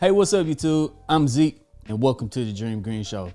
Hey, what's up YouTube? I'm Zeke and welcome to the Dream Green Show.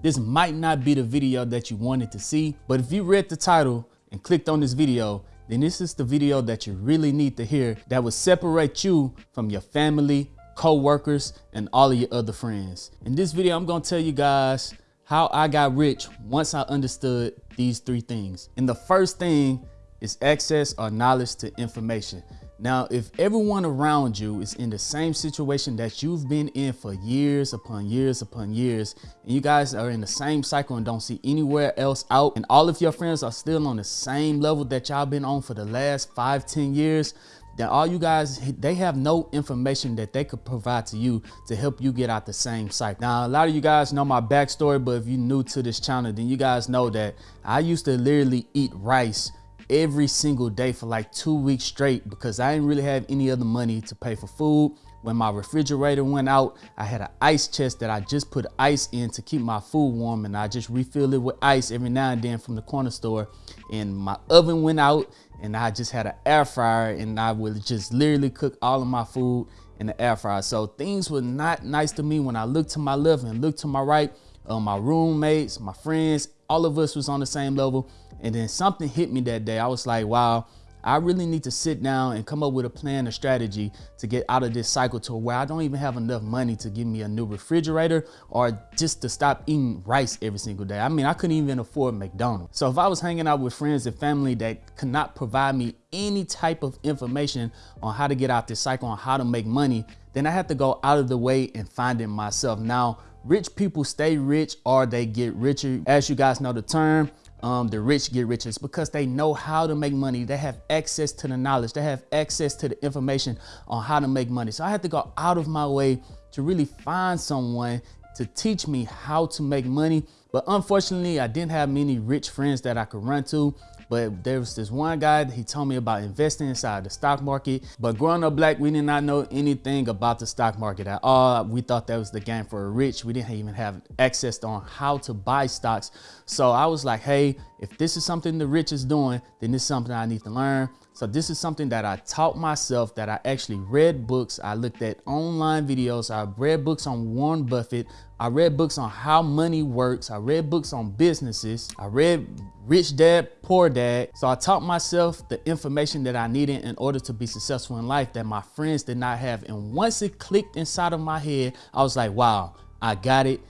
This might not be the video that you wanted to see, but if you read the title and clicked on this video, then this is the video that you really need to hear that will separate you from your family, co-workers, and all of your other friends. In this video, I'm gonna tell you guys how I got rich once I understood these three things. And the first thing is access or knowledge to information. Now, if everyone around you is in the same situation that you've been in for years upon years upon years, and you guys are in the same cycle and don't see anywhere else out, and all of your friends are still on the same level that y'all been on for the last five, ten years, then all you guys, they have no information that they could provide to you to help you get out the same cycle. Now, a lot of you guys know my backstory, but if you're new to this channel, then you guys know that I used to literally eat rice every single day for like two weeks straight because I didn't really have any other money to pay for food. When my refrigerator went out, I had an ice chest that I just put ice in to keep my food warm and I just refill it with ice every now and then from the corner store. And my oven went out and I just had an air fryer and I would just literally cook all of my food in the air fryer. So things were not nice to me when I looked to my left and looked to my right. Uh, my roommates, my friends, all of us was on the same level. And then something hit me that day. I was like, wow, I really need to sit down and come up with a plan, a strategy to get out of this cycle to where I don't even have enough money to give me a new refrigerator or just to stop eating rice every single day. I mean, I couldn't even afford McDonald's. So if I was hanging out with friends and family that could not provide me any type of information on how to get out this cycle, on how to make money, then I had to go out of the way and find it myself. Now, rich people stay rich or they get richer. As you guys know the term, um, the rich get richer. It's because they know how to make money. They have access to the knowledge. They have access to the information on how to make money. So I had to go out of my way to really find someone to teach me how to make money. But unfortunately, I didn't have many rich friends that I could run to. But there was this one guy, he told me about investing inside the stock market. But growing up black, we did not know anything about the stock market at all. We thought that was the game for the rich. We didn't even have access on how to buy stocks. So I was like, hey, if this is something the rich is doing, then this is something I need to learn. So this is something that I taught myself that I actually read books. I looked at online videos. I read books on Warren Buffett. I read books on how money works. I read books on businesses. I read Rich Dad, Poor Dad. So I taught myself the information that I needed in order to be successful in life that my friends did not have. And once it clicked inside of my head, I was like, wow, I got it.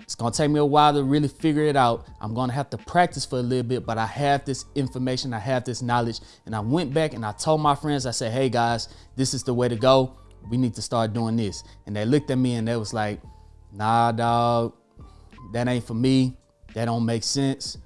It's gonna take me a while to really figure it out. I'm gonna have to practice for a little bit, but I have this information, I have this knowledge. And I went back and I told my friends, I said, hey guys, this is the way to go. We need to start doing this. And they looked at me and they was like, nah, dog, that ain't for me. That don't make sense.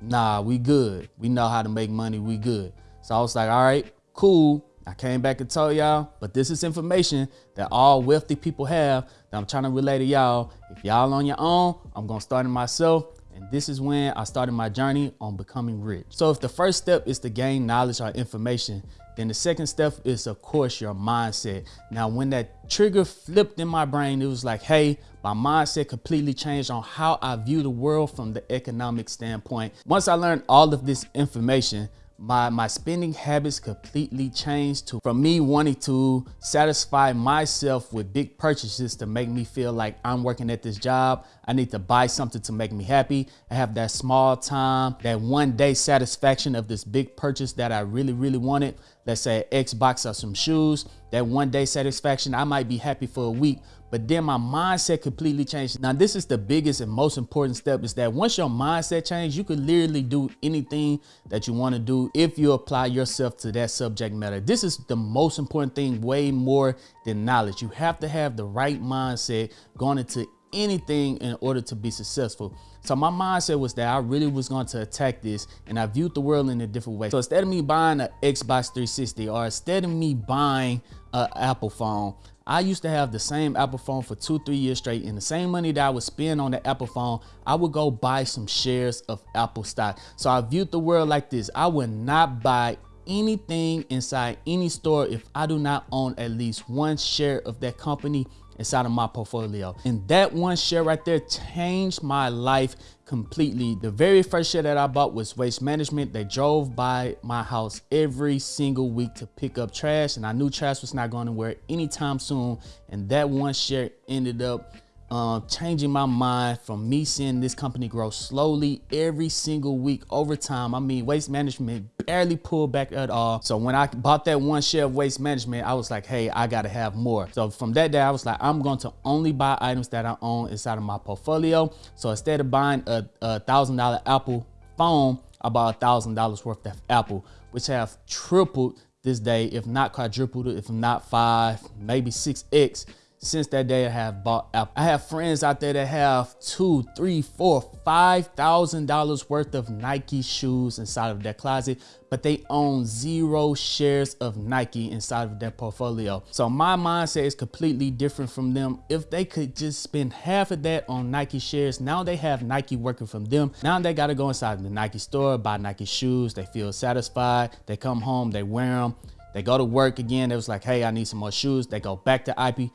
Nah, we good. We know how to make money, we good. So I was like, all right, cool. I came back and told y'all, but this is information that all wealthy people have that I'm trying to relay to y'all. If y'all on your own, I'm gonna start it myself. And this is when I started my journey on becoming rich. So if the first step is to gain knowledge or information, then the second step is of course your mindset. Now when that trigger flipped in my brain, it was like, hey, my mindset completely changed on how I view the world from the economic standpoint. Once I learned all of this information, my my spending habits completely changed to from me wanting to satisfy myself with big purchases to make me feel like I'm working at this job. I need to buy something to make me happy. I have that small time, that one day satisfaction of this big purchase that I really, really wanted. Let's say Xbox or some shoes. That one day satisfaction, I might be happy for a week, but then my mindset completely changed. Now, this is the biggest and most important step is that once your mindset changes, you can literally do anything that you want to do if you apply yourself to that subject matter. This is the most important thing, way more than knowledge. You have to have the right mindset going into anything in order to be successful. So my mindset was that I really was going to attack this and I viewed the world in a different way. So instead of me buying an Xbox 360 or instead of me buying an Apple phone, I used to have the same Apple phone for two, three years straight and the same money that I would spend on the Apple phone, I would go buy some shares of Apple stock. So I viewed the world like this. I would not buy anything inside any store if I do not own at least one share of that company inside of my portfolio. And that one share right there changed my life completely. The very first share that I bought was Waste Management. They drove by my house every single week to pick up trash and I knew trash was not going anywhere anytime soon. And that one share ended up um, changing my mind from me seeing this company grow slowly every single week over time. I mean, waste management barely pulled back at all. So when I bought that one share of waste management, I was like, hey, I gotta have more. So from that day, I was like, I'm going to only buy items that I own inside of my portfolio. So instead of buying a, a thousand dollar Apple phone, I bought a thousand dollars worth of Apple, which have tripled this day, if not quadrupled, if not five, maybe six X since that day I have bought Apple. I have friends out there that have two, three, four, five thousand dollars worth of Nike shoes inside of their closet, but they own zero shares of Nike inside of their portfolio. So my mindset is completely different from them. If they could just spend half of that on Nike shares, now they have Nike working from them. Now they gotta go inside the Nike store, buy Nike shoes. They feel satisfied. They come home, they wear them. They go to work again. They was like, hey, I need some more shoes. They go back to IP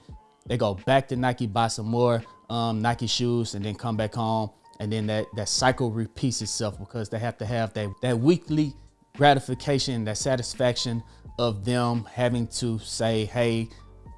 they go back to Nike, buy some more um, Nike shoes, and then come back home. And then that, that cycle repeats itself because they have to have that, that weekly gratification, that satisfaction of them having to say, hey,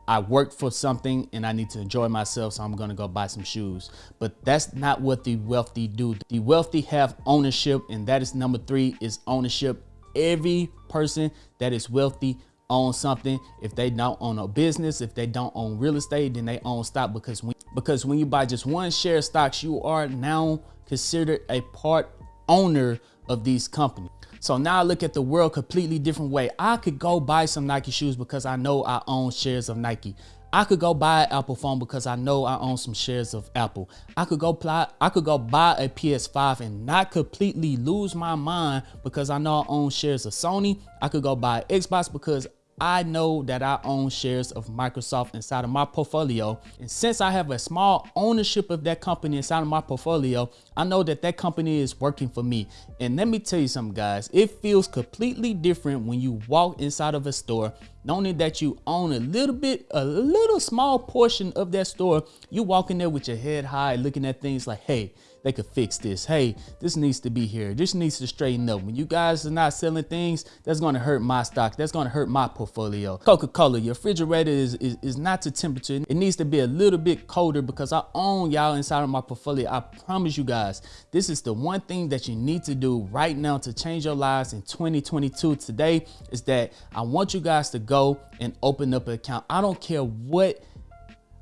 I worked for something and I need to enjoy myself, so I'm gonna go buy some shoes. But that's not what the wealthy do. The wealthy have ownership, and that is number three is ownership. Every person that is wealthy own something. If they don't own a business, if they don't own real estate, then they own stock because when, because when you buy just one share of stocks, you are now considered a part owner of these companies. So now I look at the world completely different way. I could go buy some Nike shoes because I know I own shares of Nike. I could go buy an Apple phone because I know I own some shares of Apple. I could go apply, I could go buy a PS5 and not completely lose my mind because I know I own shares of Sony. I could go buy Xbox because I know that I own shares of Microsoft inside of my portfolio. And since I have a small ownership of that company inside of my portfolio, I know that that company is working for me. And let me tell you something, guys, it feels completely different when you walk inside of a store, knowing that you own a little bit, a little small portion of that store. You walk in there with your head high, looking at things like, hey, they could fix this. Hey, this needs to be here. This needs to straighten up. When you guys are not selling things, that's going to hurt my stock. That's going to hurt my portfolio. Coca-Cola, your refrigerator is, is, is not to temperature. It needs to be a little bit colder because I own y'all inside of my portfolio. I promise you guys, this is the one thing that you need to do right now to change your lives in 2022 today is that I want you guys to go and open up an account. I don't care what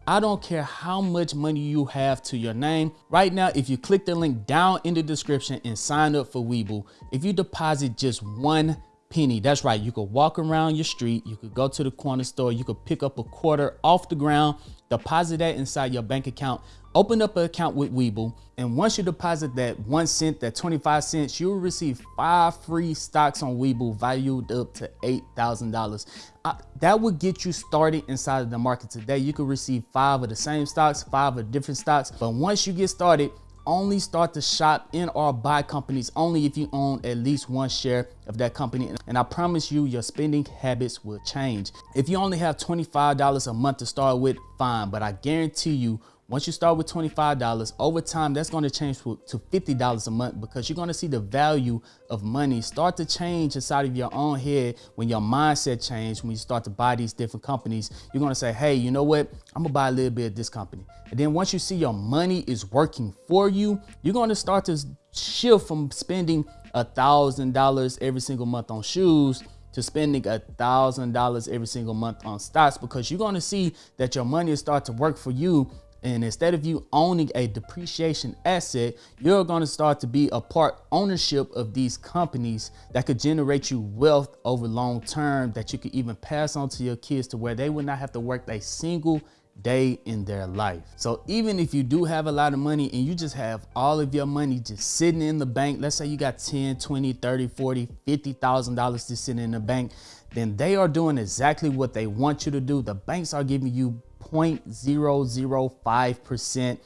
I don't care how much money you have to your name. Right now, if you click the link down in the description and sign up for Webull, if you deposit just one penny, that's right, you could walk around your street, you could go to the corner store, you could pick up a quarter off the ground, deposit that inside your bank account, open up an account with Webull, and once you deposit that one cent, that 25 cents, you'll receive five free stocks on Webull valued up to $8,000. Uh, that would get you started inside of the market today. You could receive five of the same stocks, five of different stocks, but once you get started, only start to shop in or buy companies only if you own at least one share of that company. And I promise you, your spending habits will change. If you only have $25 a month to start with, fine. But I guarantee you, once you start with $25, over time, that's gonna change to $50 a month because you're gonna see the value of money start to change inside of your own head when your mindset change, when you start to buy these different companies, you're gonna say, hey, you know what? I'm gonna buy a little bit of this company. And then once you see your money is working for you, you're gonna start to shift from spending a $1,000 every single month on shoes to spending a thousand dollars every single month on stocks because you're going to see that your money will start to work for you and instead of you owning a depreciation asset, you're going to start to be a part ownership of these companies that could generate you wealth over long term that you could even pass on to your kids to where they would not have to work a single day in their life. So even if you do have a lot of money and you just have all of your money just sitting in the bank, let's say you got 10, 20, 30, 40, $50,000 just sitting in the bank, then they are doing exactly what they want you to do. The banks are giving you 0.005%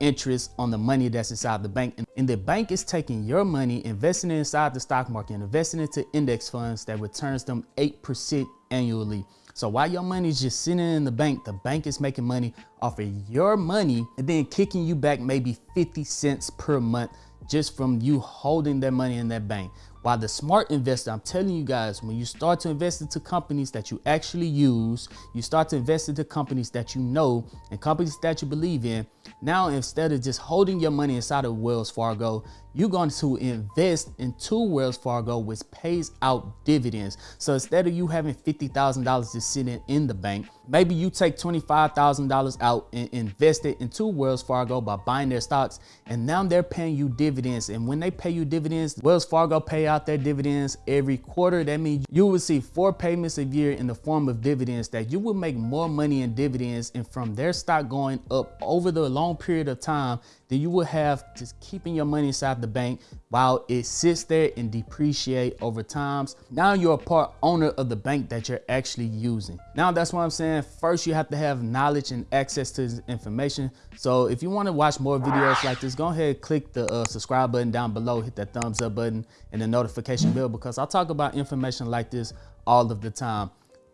interest on the money that's inside the bank. And the bank is taking your money, investing it inside the stock market, investing into index funds that returns them 8% annually. So while your money is just sitting in the bank, the bank is making money off of your money and then kicking you back maybe 50 cents per month just from you holding that money in that bank. While the smart investor, I'm telling you guys, when you start to invest into companies that you actually use, you start to invest into companies that you know and companies that you believe in, now instead of just holding your money inside of Wells Fargo, you're going to invest into Wells Fargo, which pays out dividends. So instead of you having $50,000 just sitting in the bank, maybe you take $25,000 out and invest it into Wells Fargo by buying their stocks. And now they're paying you dividends. And when they pay you dividends, Wells Fargo pay out their dividends every quarter. That means you will see four payments a year in the form of dividends that you will make more money in dividends. And from their stock going up over the long period of time, then you will have just keeping your money inside the bank while it sits there and depreciate over times. Now you're a part owner of the bank that you're actually using. Now that's what I'm saying. First, you have to have knowledge and access to information. So if you want to watch more videos like this, go ahead, click the uh, subscribe button down below, hit that thumbs up button and the notification bell because I talk about information like this all of the time.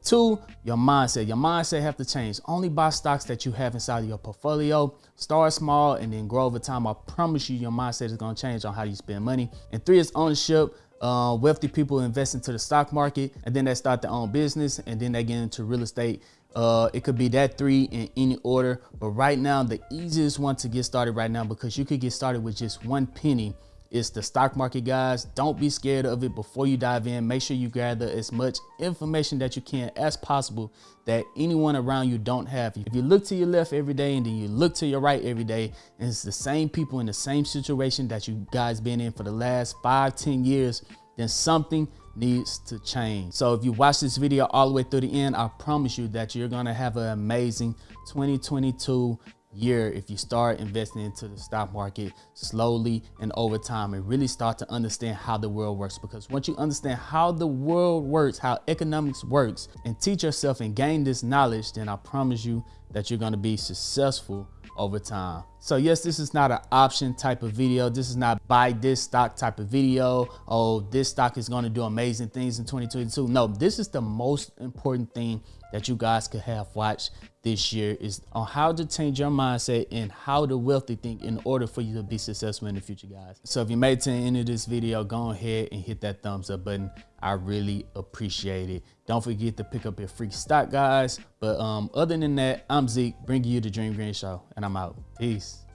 Two, your mindset. Your mindset have to change. Only buy stocks that you have inside of your portfolio. Start small and then grow over time. I promise you your mindset is going to change on how you spend money. And three is ownership. Uh, wealthy people invest into the stock market and then they start their own business and then they get into real estate. Uh, it could be that three in any order. But right now, the easiest one to get started right now because you could get started with just one penny it's the stock market, guys. Don't be scared of it before you dive in. Make sure you gather as much information that you can as possible that anyone around you don't have. If you look to your left every day and then you look to your right every day, and it's the same people in the same situation that you guys been in for the last five, ten years, then something needs to change. So if you watch this video all the way through the end, I promise you that you're gonna have an amazing 2022 year if you start investing into the stock market slowly and over time and really start to understand how the world works because once you understand how the world works how economics works and teach yourself and gain this knowledge then i promise you that you're going to be successful over time. So yes, this is not an option type of video. This is not buy this stock type of video. Oh, this stock is going to do amazing things in 2022. No, this is the most important thing that you guys could have watched this year is on how to change your mindset and how to wealthy think in order for you to be successful in the future, guys. So if you made it to the end of this video, go ahead and hit that thumbs up button. I really appreciate it. Don't forget to pick up your free stock, guys. But um, other than that, I'm Zeke, bringing you the Dream Green Show, and I'm out. Peace.